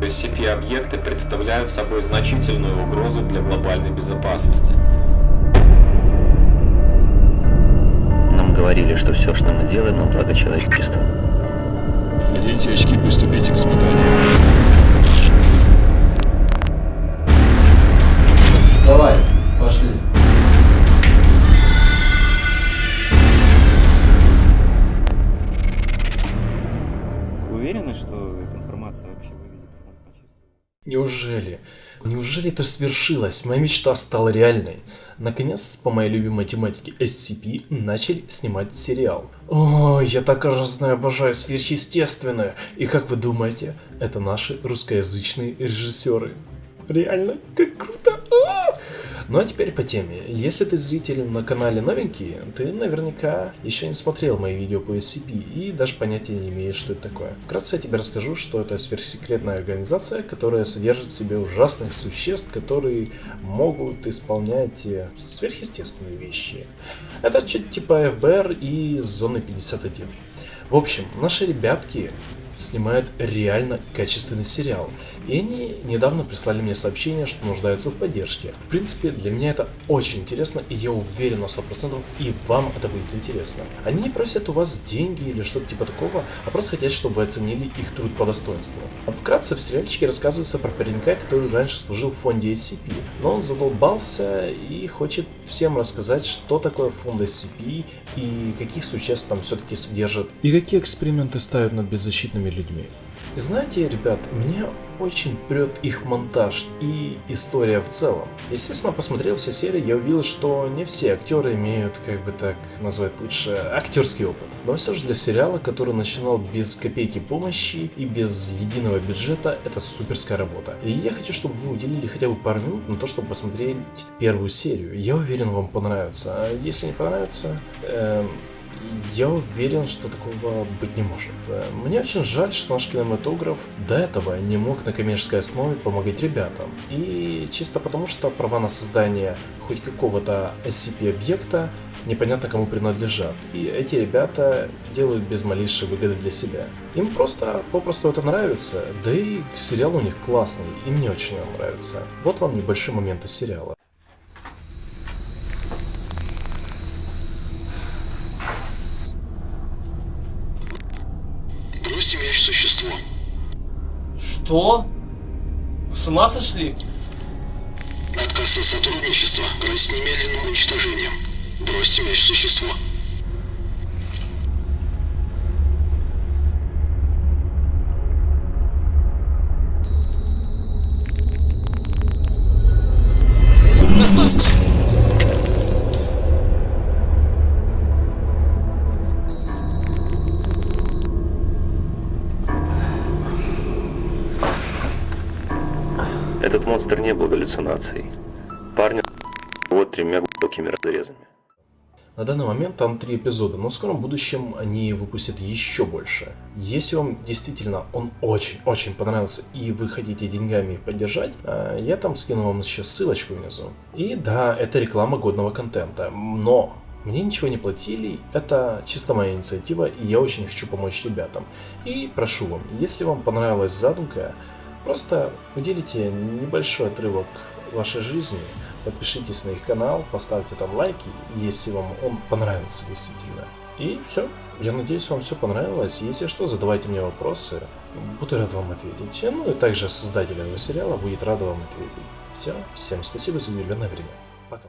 SCP-объекты представляют собой значительную угрозу для глобальной безопасности. Нам говорили, что все, что мы делаем, на благо человечества. Наденьте очки, приступите к испытанию. Давай, пошли. Вы уверены, что эта информация вообще Неужели? Неужели это свершилось? Моя мечта стала реальной. Наконец, по моей любимой тематике SCP начали снимать сериал. Ой, я так ужасно обожаю сверхъестественное. И как вы думаете, это наши русскоязычные режиссеры. Реально, как круто! А! Ну а теперь по теме. Если ты зритель на канале новенький, ты наверняка еще не смотрел мои видео по SCP и даже понятия не имеешь, что это такое. Вкратце я тебе расскажу, что это сверхсекретная организация, которая содержит в себе ужасных существ, которые могут исполнять э, сверхъестественные вещи. Это что-то типа ФБР и Зоны 51. В общем, наши ребятки снимают реально качественный сериал. И они недавно прислали мне сообщение, что нуждаются в поддержке. В принципе, для меня это очень интересно, и я уверен на 100% и вам это будет интересно. Они не просят у вас деньги или что-то типа такого, а просто хотят, чтобы вы оценили их труд по достоинству. Вкратце, в сериальчике рассказывается про паренька, который раньше служил в фонде SCP, но он задолбался и хочет всем рассказать, что такое фонд SCP и каких существ там все-таки содержат, и какие эксперименты ставят над беззащитными людьми. И знаете, ребят, мне очень прет их монтаж и история в целом. Естественно, посмотрел все серии, я увидел, что не все актеры имеют, как бы так назвать лучше, актерский опыт. Но все же для сериала, который начинал без копейки помощи и без единого бюджета, это суперская работа. И я хочу, чтобы вы уделили хотя бы пару минут на то, чтобы посмотреть первую серию. Я уверен, вам понравится. А если не понравится, эм, я уверен, что такого быть не может. Мне очень жаль, что наш кинематограф до этого не мог на коммерческой основе помогать ребятам. И чисто потому, что права на создание хоть какого-то SCP-объекта непонятно кому принадлежат. И эти ребята делают без малейшей выгоды для себя. Им просто попросту это нравится, да и сериал у них классный, и мне очень он нравится. Вот вам небольшой момент из сериала. Бросьте мяч существо. Что? Вы с ума сошли? Отказ от сотрудничества грозит немедленным уничтожением. Бросьте мяч существо. Монстр не был галлюцинацией. Парня вот тремя глубокими разрезами. На данный момент там три эпизода, но в скором будущем они выпустят еще больше. Если вам действительно он очень-очень понравился и вы хотите деньгами поддержать, э, я там скину вам еще ссылочку внизу. И да, это реклама годного контента, но мне ничего не платили, это чисто моя инициатива, и я очень хочу помочь ребятам. И прошу вам, если вам понравилась задумка, просто уделите небольшой отрывок вашей жизни, подпишитесь на их канал, поставьте там лайки, если вам он понравится действительно. И все. Я надеюсь, вам все понравилось. Если что, задавайте мне вопросы. Буду рад вам ответить. Ну и также создатель этого сериала будет рад вам ответить. Все. Всем спасибо за уделенное время. Пока.